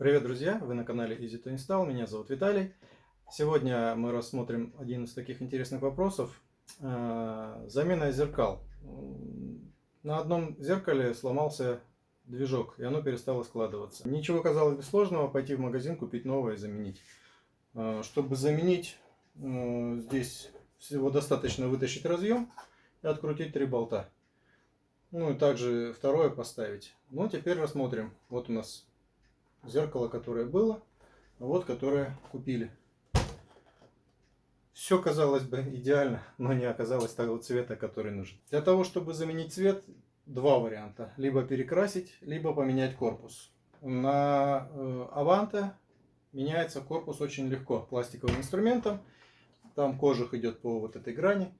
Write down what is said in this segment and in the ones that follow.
Привет, друзья! Вы на канале Easy to Install. Меня зовут Виталий. Сегодня мы рассмотрим один из таких интересных вопросов. Э, замена зеркал. На одном зеркале сломался движок, и оно перестало складываться. Ничего, казалось бы, сложного пойти в магазин, купить новое и заменить. Э, чтобы заменить, э, здесь всего достаточно вытащить разъем и открутить три болта. Ну и также второе поставить. Ну, теперь рассмотрим. Вот у нас зеркало, которое было, вот которое купили. Все казалось бы идеально, но не оказалось того цвета, который нужен. Для того, чтобы заменить цвет, два варианта. Либо перекрасить, либо поменять корпус. На э, Аванте меняется корпус очень легко пластиковым инструментом. Там кожух идет по вот этой грани.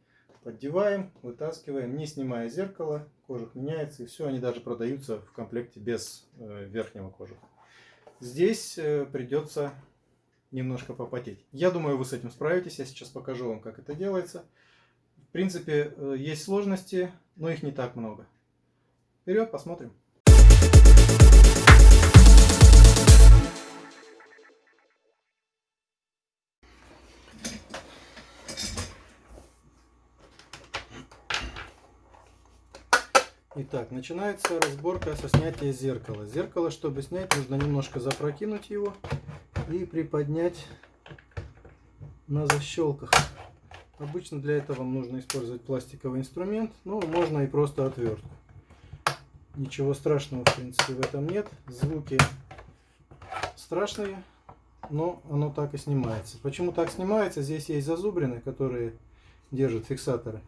Поддеваем, вытаскиваем, не снимая зеркало. Кожух меняется и все. Они даже продаются в комплекте без э, верхнего кожуха. Здесь э, придется немножко попотеть. Я думаю, вы с этим справитесь. Я сейчас покажу вам, как это делается. В принципе, э, есть сложности, но их не так много. Вперед, посмотрим. Итак, начинается разборка со снятия зеркала. Зеркало, чтобы снять, нужно немножко запрокинуть его и приподнять на защелках. Обычно для этого нужно использовать пластиковый инструмент, но можно и просто отвертку. Ничего страшного, в принципе, в этом нет. Звуки страшные, но оно так и снимается. Почему так снимается? Здесь есть зазубрины, которые держат фиксаторы.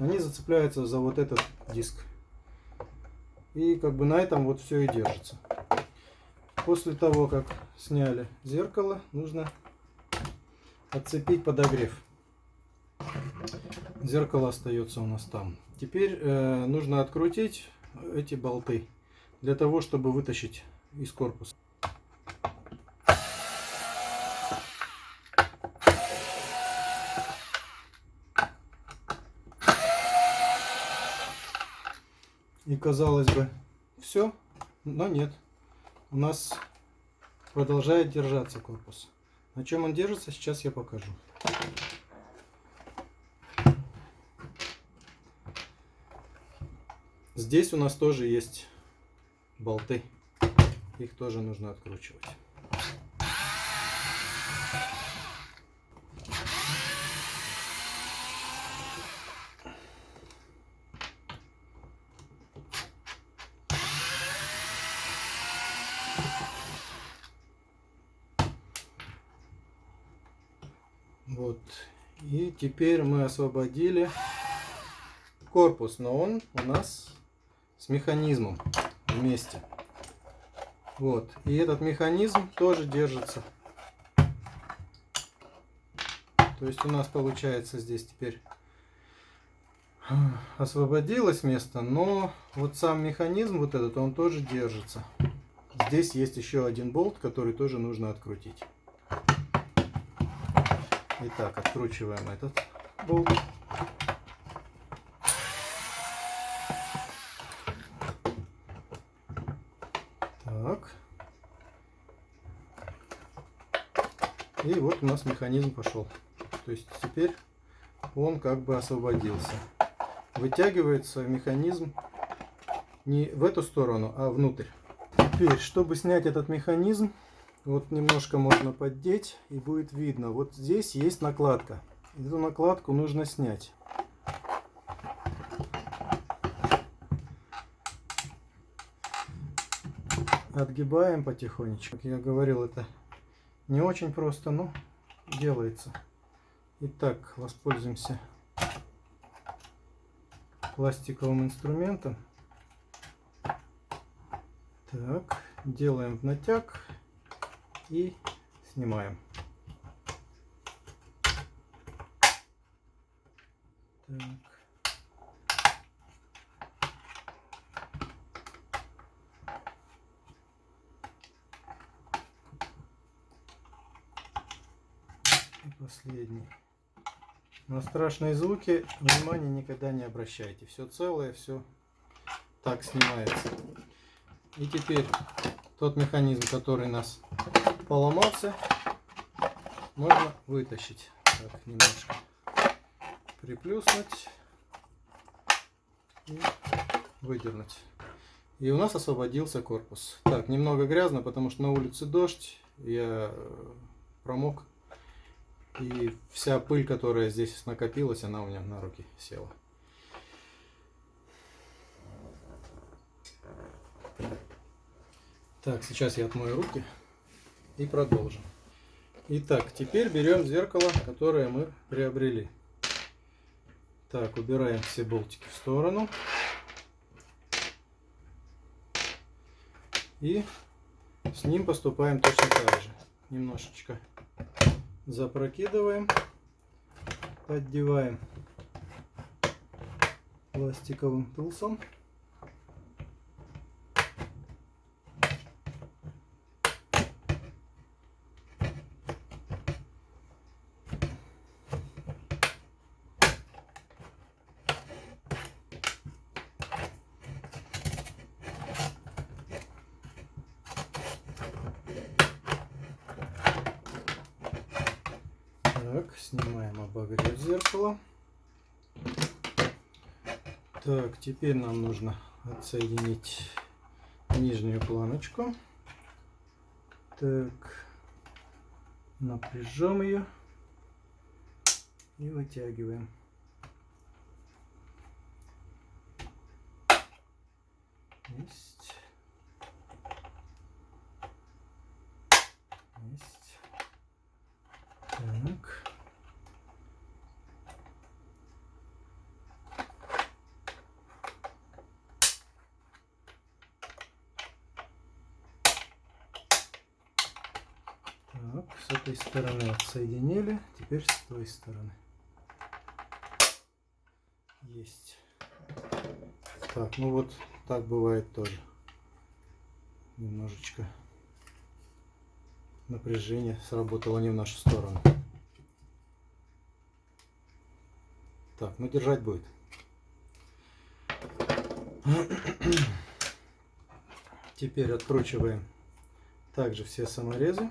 Они зацепляются за вот этот диск. И как бы на этом вот все и держится. После того, как сняли зеркало, нужно отцепить подогрев. Зеркало остается у нас там. Теперь э, нужно открутить эти болты для того, чтобы вытащить из корпуса. Казалось бы, все, но нет. У нас продолжает держаться корпус. На чем он держится, сейчас я покажу. Здесь у нас тоже есть болты. Их тоже нужно откручивать. Вот. И теперь мы освободили корпус, но он у нас с механизмом вместе. Вот. И этот механизм тоже держится. То есть у нас получается здесь теперь освободилось место, но вот сам механизм вот этот, он тоже держится. Здесь есть еще один болт, который тоже нужно открутить. Итак, откручиваем этот болт. Так. И вот у нас механизм пошел. То есть теперь он как бы освободился. Вытягивается механизм не в эту сторону, а внутрь. Теперь, чтобы снять этот механизм, вот немножко можно поддеть и будет видно. Вот здесь есть накладка. Эту накладку нужно снять. Отгибаем потихонечку. Как я говорил, это не очень просто, но делается. Итак, воспользуемся пластиковым инструментом. Так, делаем в натяг и снимаем. Так. Последний. На страшные звуки внимания никогда не обращайте. Все целое, все так снимается. И теперь тот механизм, который нас поломался, можно вытащить. Так, немножко приплюснуть и выдернуть. И у нас освободился корпус. Так, немного грязно, потому что на улице дождь. Я э, промок. И вся пыль, которая здесь накопилась, она у меня на руки села. Так, сейчас я отмою руки и продолжим. Итак, теперь берем зеркало, которое мы приобрели. Так, убираем все болтики в сторону. И с ним поступаем точно так же. Немножечко запрокидываем, поддеваем пластиковым тулсом. Так, снимаем обогрев зеркала. Так, теперь нам нужно отсоединить нижнюю планочку. Так, напряжем ее и вытягиваем. Есть. Есть. Так. Этой стороны отсоединили, теперь с той стороны. Есть. Так, ну вот так бывает тоже. Немножечко напряжение сработало не в нашу сторону. Так, ну держать будет. Теперь откручиваем также все саморезы.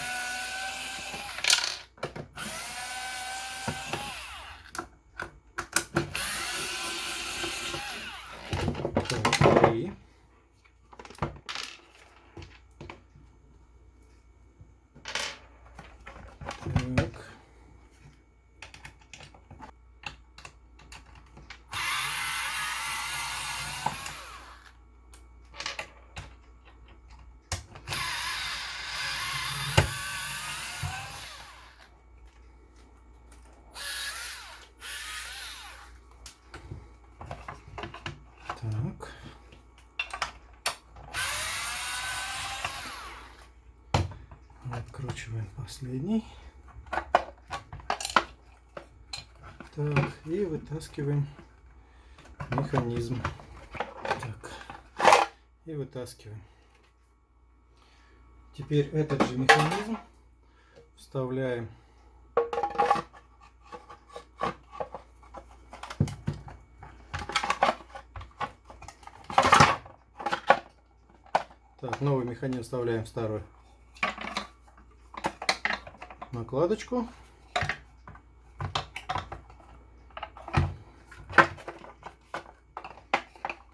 Откручиваем последний. Так, и вытаскиваем механизм. Так, и вытаскиваем. Теперь этот же механизм вставляем Так, новый механизм вставляем в старую накладочку.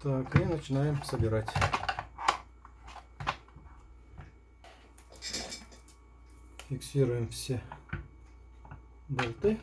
Так, и начинаем собирать. Фиксируем все болты.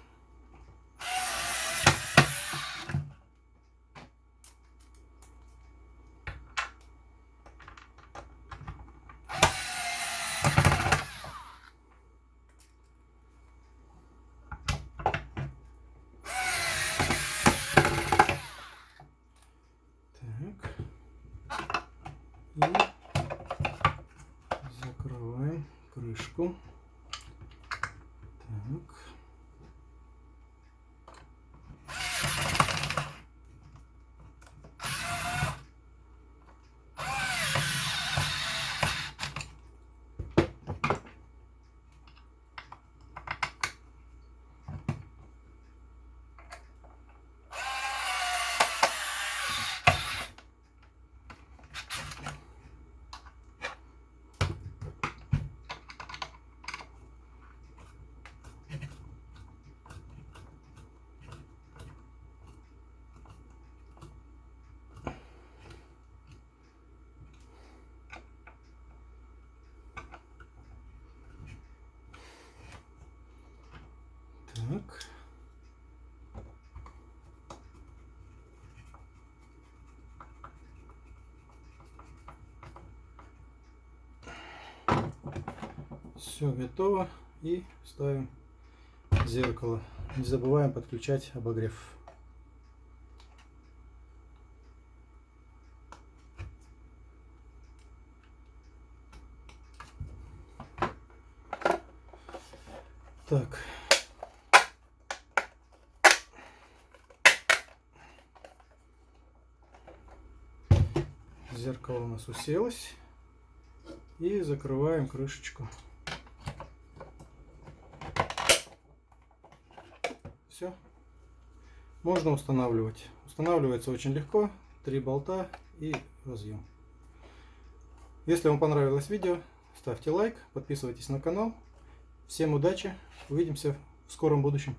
Так. Все готово. И ставим зеркало. Не забываем подключать обогрев. Так. Зеркало у нас уселось. И закрываем крышечку. Все. Можно устанавливать. Устанавливается очень легко. Три болта и разъем. Если вам понравилось видео, ставьте лайк, подписывайтесь на канал. Всем удачи, увидимся в скором будущем.